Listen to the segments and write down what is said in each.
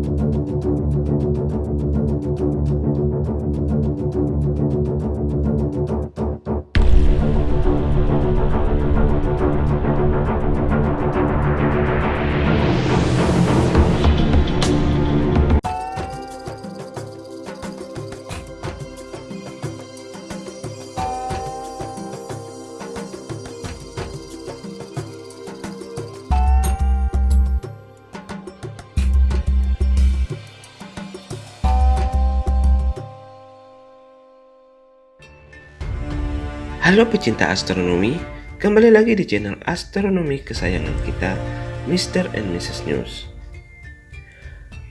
Thank you. Halo pecinta astronomi, kembali lagi di channel astronomi kesayangan kita, Mr. and Mrs. News.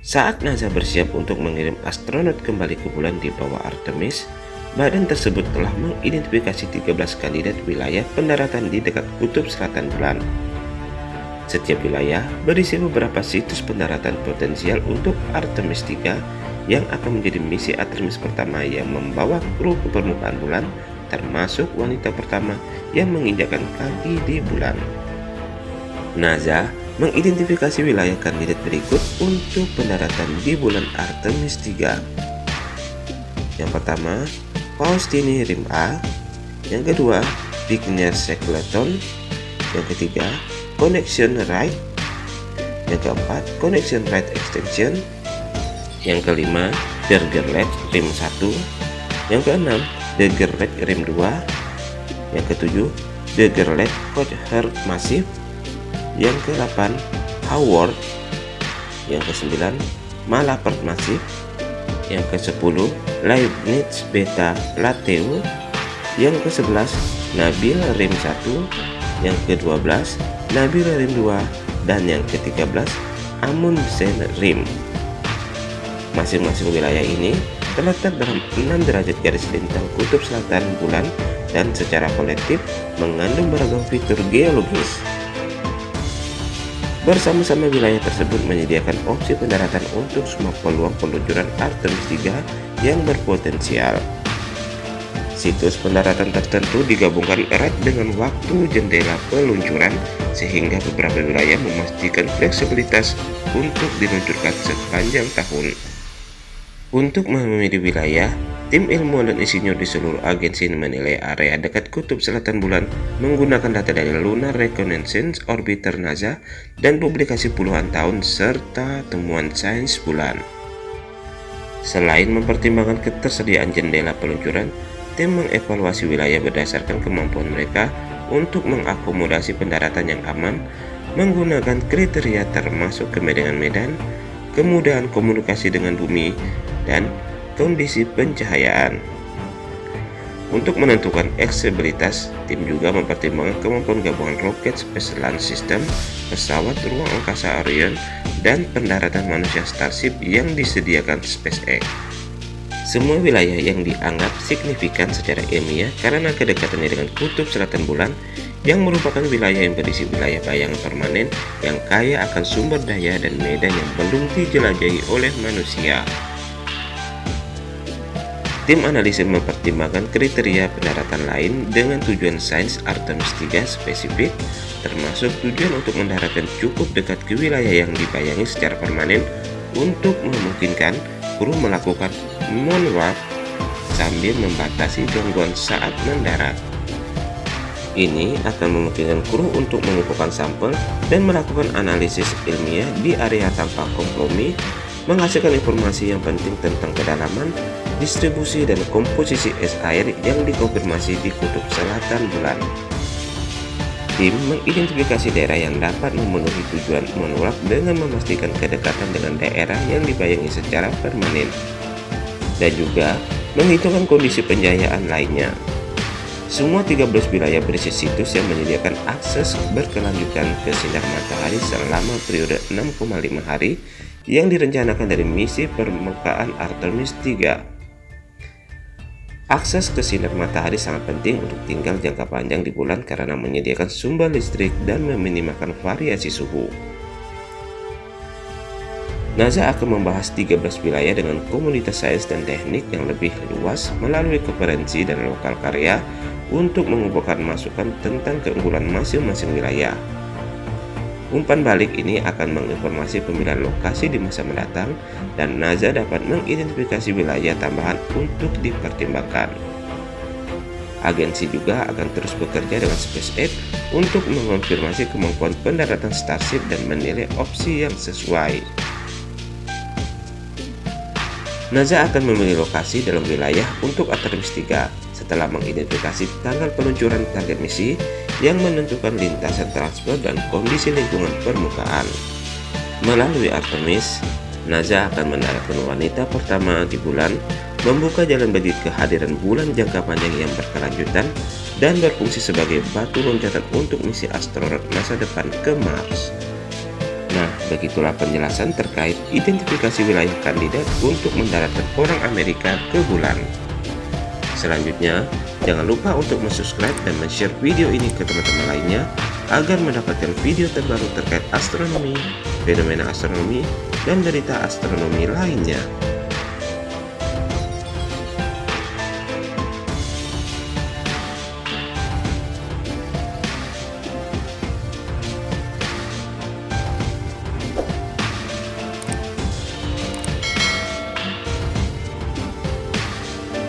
Saat NASA bersiap untuk mengirim astronot kembali ke bulan di bawah Artemis, badan tersebut telah mengidentifikasi 13 kandidat wilayah pendaratan di dekat kutub selatan bulan. Setiap wilayah berisi beberapa situs pendaratan potensial untuk Artemis 3 yang akan menjadi misi Artemis pertama yang membawa kru ke permukaan bulan termasuk wanita pertama yang menginjakkan kaki di bulan. NASA mengidentifikasi wilayah kandidat berikut untuk pendaratan di bulan Artemis 3. Yang pertama, Faustini Rim A. Yang kedua, Bigner Shackleton. Yang ketiga, Connection Right. Yang keempat, Connection Right Extension. Yang kelima, Bergerlet Rim 1. Yang keenam, The Gerlet Rim 2 yang ketujuh The Gerlet Coach Heart Massive. Yang ke-8 Howard. Yang ke-9 Malapert Massive. Yang ke-10 Leibniz Beta Lateo yang ke-11 Nabil Rim 1 yang ke-12 Nabil Rim 2 dan yang ke-13 Amundsen Rim masing-masing wilayah ini terletak dalam 6 derajat garis lintang kutub selatan bulan dan secara kolektif mengandung beragam fitur geologis. Bersama-sama wilayah tersebut menyediakan opsi pendaratan untuk semua peluang peluncuran Artemis 3 yang berpotensial. Situs pendaratan tertentu digabungkan erat dengan waktu jendela peluncuran sehingga beberapa wilayah memastikan fleksibilitas untuk diluncurkan sepanjang tahun. Untuk memilih wilayah, tim ilmuwan dan insinyur di seluruh agensi menilai area dekat kutub selatan bulan menggunakan data dari Lunar Reconnaissance Orbiter NASA dan publikasi puluhan tahun serta temuan sains bulan. Selain mempertimbangkan ketersediaan jendela peluncuran, tim mengevaluasi wilayah berdasarkan kemampuan mereka untuk mengakomodasi pendaratan yang aman menggunakan kriteria termasuk kemedangan medan, kemudahan komunikasi dengan bumi, dan kondisi pencahayaan. Untuk menentukan aksesibilitas, tim juga mempertimbangkan kemampuan gabungan roket Space Launch System, pesawat ruang angkasa Orion, dan pendaratan manusia Starship yang disediakan SpaceX. Semua wilayah yang dianggap signifikan secara ilmiah karena kedekatannya dengan kutub selatan bulan yang merupakan wilayah yang berisi wilayah bayangan permanen yang kaya akan sumber daya dan medan yang belum dijelajahi oleh manusia. Tim analisis mempertimbangkan kriteria pendaratan lain dengan tujuan sains Artemis 3 spesifik, termasuk tujuan untuk mendaratkan cukup dekat ke wilayah yang dibayangi secara permanen untuk memungkinkan kru melakukan moonwalk sambil membatasi gangguan saat mendarat. Ini akan memungkinkan kru untuk mengumpulkan sampel dan melakukan analisis ilmiah di area tanpa kompromi menghasilkan informasi yang penting tentang kedalaman, distribusi, dan komposisi es air yang dikonfirmasi di kutub selatan bulan. Tim mengidentifikasi daerah yang dapat memenuhi tujuan moonwalk dengan memastikan kedekatan dengan daerah yang dibayangi secara permanen, dan juga menghitungkan kondisi penjayaan lainnya. Semua 13 wilayah berisi situs yang menyediakan akses berkelanjutan ke sinar matahari selama periode 6,5 hari yang direncanakan dari misi permukaan Artemis 3. Akses ke sinar matahari sangat penting untuk tinggal jangka panjang di bulan karena menyediakan sumber listrik dan meminimalkan variasi suhu. NASA akan membahas 13 wilayah dengan komunitas sains dan teknik yang lebih luas melalui konferensi dan lokal karya untuk mengumpulkan masukan tentang keunggulan masing-masing wilayah. Umpan balik ini akan menginformasi pemilihan lokasi di masa mendatang dan NASA dapat mengidentifikasi wilayah tambahan untuk dipertimbangkan. Agensi juga akan terus bekerja dengan SpaceX untuk mengonfirmasi kemampuan pendaratan Starship dan menilai opsi yang sesuai. NASA akan memilih lokasi dalam wilayah untuk Artemis 3 setelah mengidentifikasi tanggal peluncuran target misi yang menentukan lintasan transport dan kondisi lingkungan permukaan. Melalui Artemis, NASA akan mendaratkan wanita pertama di bulan, membuka jalan bagi kehadiran bulan jangka panjang yang berkelanjutan dan berfungsi sebagai batu loncatan untuk misi astronot masa depan ke Mars. Nah, begitulah penjelasan terkait identifikasi wilayah kandidat untuk mendaratkan orang Amerika ke bulan. Selanjutnya, jangan lupa untuk subscribe dan share video ini ke teman-teman lainnya agar mendapatkan video terbaru terkait astronomi, fenomena astronomi, dan berita astronomi lainnya.